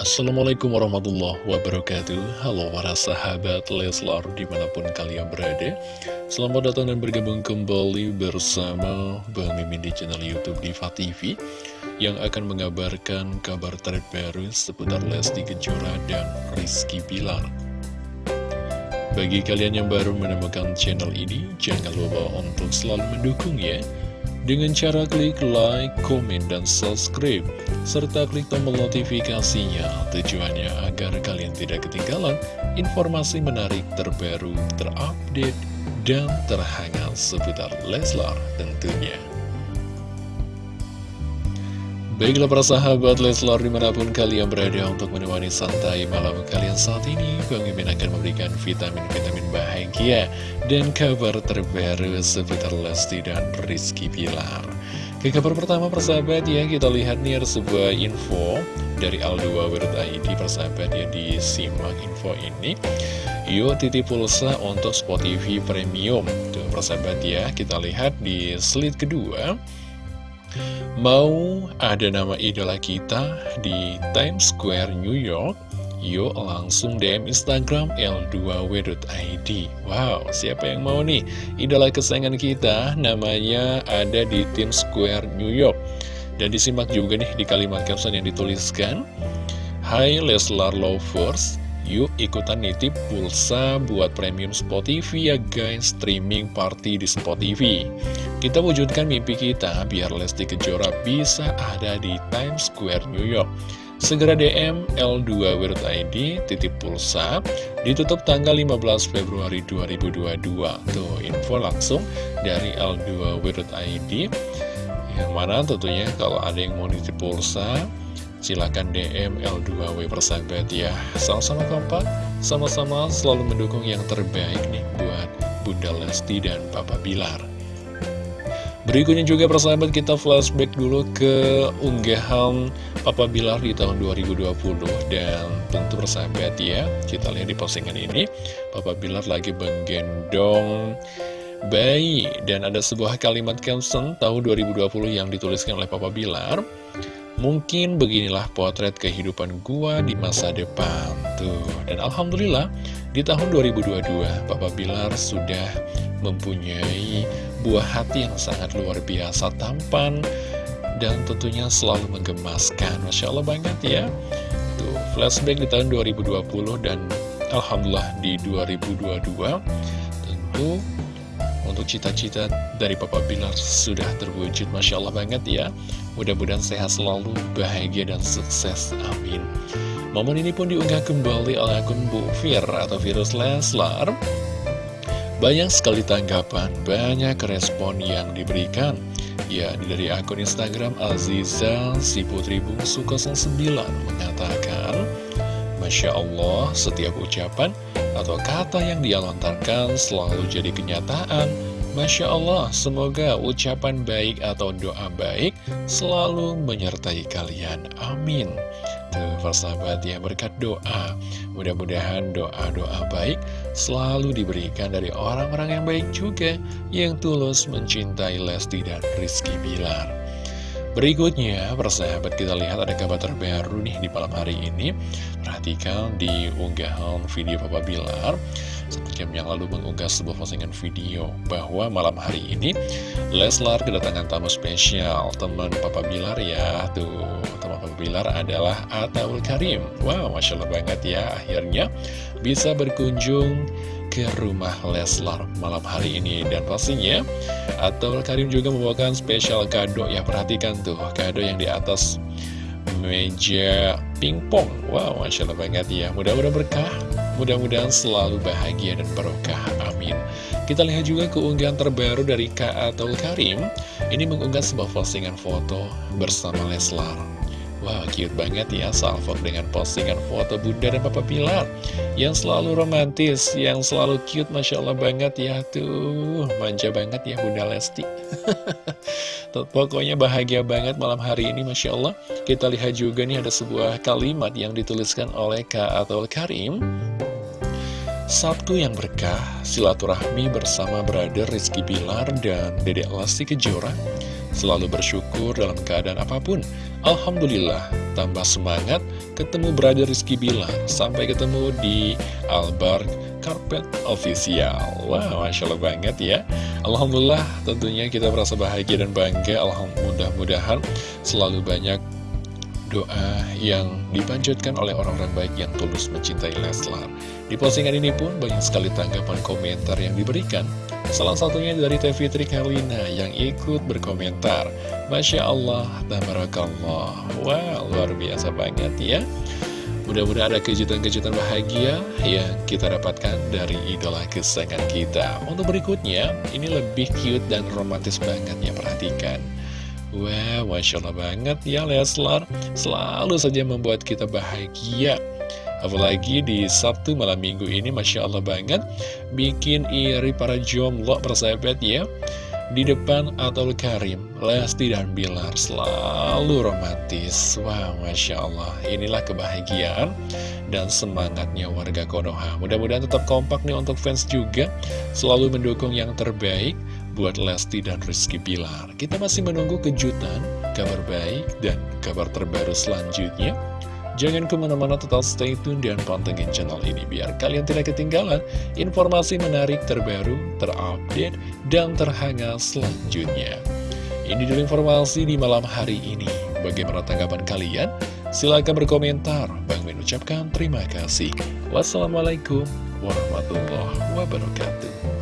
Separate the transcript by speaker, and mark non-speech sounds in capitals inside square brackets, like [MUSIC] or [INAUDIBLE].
Speaker 1: Assalamualaikum warahmatullahi wabarakatuh. Halo para sahabat Leslar di mana pun kalian berada. Selamat datang dan bergabung kembali bersama Bang Mimin di channel Youtube Diva TV Yang akan mengabarkan kabar terbaru seputar Lesti Kejora dan Rizky Pilar Bagi kalian yang baru menemukan channel ini Jangan lupa untuk selalu mendukung ya dengan cara klik like, komen, dan subscribe, serta klik tombol notifikasinya. Tujuannya agar kalian tidak ketinggalan informasi menarik terbaru, terupdate, dan terhangat seputar Leslar tentunya. Baiklah para sahabat Leslar di mana pun kalian berada untuk menemani santai malam kalian saat ini Bang Imin akan memberikan vitamin-vitamin bahagia dan kabar terbaru seputar Lesti dan Rizky Pilar Ke kabar pertama persahabat ya kita lihat nih ada sebuah info dari Aldo.id persahabat ya disimak info ini. Yuk titip pulsa untuk Spotify Premium. Tuh persahabat ya kita lihat di slide kedua Mau ada nama idola kita di Times Square, New York? Yuk langsung DM Instagram L2W.id Wow, siapa yang mau nih? Idola kesayangan kita namanya ada di Times Square, New York Dan disimak juga nih di kalimat caption yang dituliskan Hai Leslar Lovers Yuk ikutan nitip pulsa buat premium Spotify ya guys. Streaming party di Spotify. Kita wujudkan mimpi kita biar Lesti Kejora bisa ada di Times Square New York. Segera DM L2W.id titip pulsa. Ditutup tanggal 15 Februari 2022 Tuh info langsung dari L2W.id Yang mana tentunya kalau ada yang mau nitip pulsa Silahkan DM L2W persahabat ya. Sama-sama kompak, sama-sama selalu mendukung yang terbaik nih Buat Bunda Lesti dan Papa Bilar. Berikutnya juga persahabat kita flashback dulu ke unggahan Papa Bilar di tahun 2020 Dan tentu persahabat ya Kita lihat di postingan ini Papa Bilar lagi menggendong bayi. Dan ada sebuah kalimat caption tahun 2020 yang dituliskan oleh Papa Bilar Mungkin beginilah potret kehidupan gua di masa depan. Tuh, dan Alhamdulillah di tahun 2022 Bapak Bilar sudah mempunyai buah hati yang sangat luar biasa tampan Dan tentunya selalu menggemaskan. Masya Allah banget ya. Tuh, flashback di tahun 2020 dan Alhamdulillah di 2022 Tentu untuk cita-cita dari Papa Bilar sudah terwujud. Masya Allah banget ya. Mudah-mudahan sehat selalu, bahagia dan sukses, amin. Momen ini pun diunggah kembali oleh akun Bu Fir atau Virus Leslar. Banyak sekali tanggapan, banyak respon yang diberikan. Ya, dari akun Instagram Aziza si Putri Bungsu 09 mengatakan Masya Allah, setiap ucapan atau kata yang dia lontarkan selalu jadi kenyataan. Masya Allah, semoga ucapan baik atau doa baik selalu menyertai kalian. Amin. Tuh, persahabat ya, berkat doa. Mudah-mudahan doa-doa baik selalu diberikan dari orang-orang yang baik juga, yang tulus mencintai Lesti dan Rizky Bilar. Berikutnya, persahabat kita lihat ada kabar terbaru nih di malam hari ini Perhatikan di unggahan video Papa Bilar jam yang lalu mengunggah sebuah postingan video Bahwa malam hari ini Leslar kedatangan tamu spesial Teman Papa Bilar ya. Tuh, teman Papa Bilar adalah Ataul Karim. Wow, Masya Allah banget ya Akhirnya bisa berkunjung ke rumah Leslar malam hari ini. Dan pastinya Atau Karim juga membawakan spesial kado. Ya perhatikan tuh kado yang di atas meja pingpong. Wow Masya Allah banget ya. Mudah-mudahan berkah. Mudah-mudahan selalu bahagia dan barokah. Amin. Kita lihat juga keunggahan terbaru dari Kak Atul Karim. Ini mengunggah sebuah postingan foto bersama Leslar Wah, wow, cute banget ya Salfok dengan postingan foto Bunda dan Papa Pilar. Yang selalu romantis, yang selalu cute Masya Allah banget ya Tuh, manja banget ya Bunda Lesti. [LAUGHS] Pokoknya bahagia banget malam hari ini Masya Allah. Kita lihat juga nih ada sebuah kalimat yang dituliskan oleh Kak Atul Karim. Sabtu yang berkah, silaturahmi bersama brother Rizky Pilar dan Dedek Lesti Kejora. Selalu bersyukur dalam keadaan apa pun. Alhamdulillah, tambah semangat ketemu Brother Rizky Bilar. Sampai ketemu di Albar Carpet Official. Wow, Masya Allah banget ya. Alhamdulillah, tentunya kita merasa bahagia dan bangga. Alhamdulillah, mudah-mudahan selalu banyak doa yang dipanjatkan oleh orang-orang baik yang tulus mencintai Leslar. Di postingan ini pun banyak sekali tanggapan komentar yang diberikan. Salah satunya dari Teh Fitri yang ikut berkomentar. Masya Allah, tabarakallah. Wow, luar biasa banget ya. Mudah-mudahan ada kejutan-kejutan bahagia yang kita dapatkan dari idola kesayangan kita. Untuk berikutnya, ini lebih cute dan romantis banget ya, perhatikan. Wah, wow, Masya Allah banget ya Leslar Selalu saja membuat kita bahagia Apalagi di Sabtu malam minggu ini Masya Allah banget Bikin iri para jomblo persahabat ya Di depan Atul Karim Lesti dan Bilar. Selalu romantis. Wah wow, Masya Allah. Inilah kebahagiaan dan semangatnya warga Konoha. Mudah-mudahan tetap kompak nih untuk fans juga. Selalu mendukung yang terbaik buat Lesti dan Rizky Pilar. Kita masih menunggu kejutan, kabar baik, dan kabar terbaru selanjutnya. Jangan ke mana-mana tetap stay tune dan pantengin channel ini biar kalian tidak ketinggalan informasi menarik terbaru, terupdate, dan terhangat selanjutnya. Ini dulu informasi di malam hari ini. Bagaimana tanggapan kalian? Silahkan berkomentar. Bang Min ucapkan terima kasih. Wassalamualaikum warahmatullahi wabarakatuh.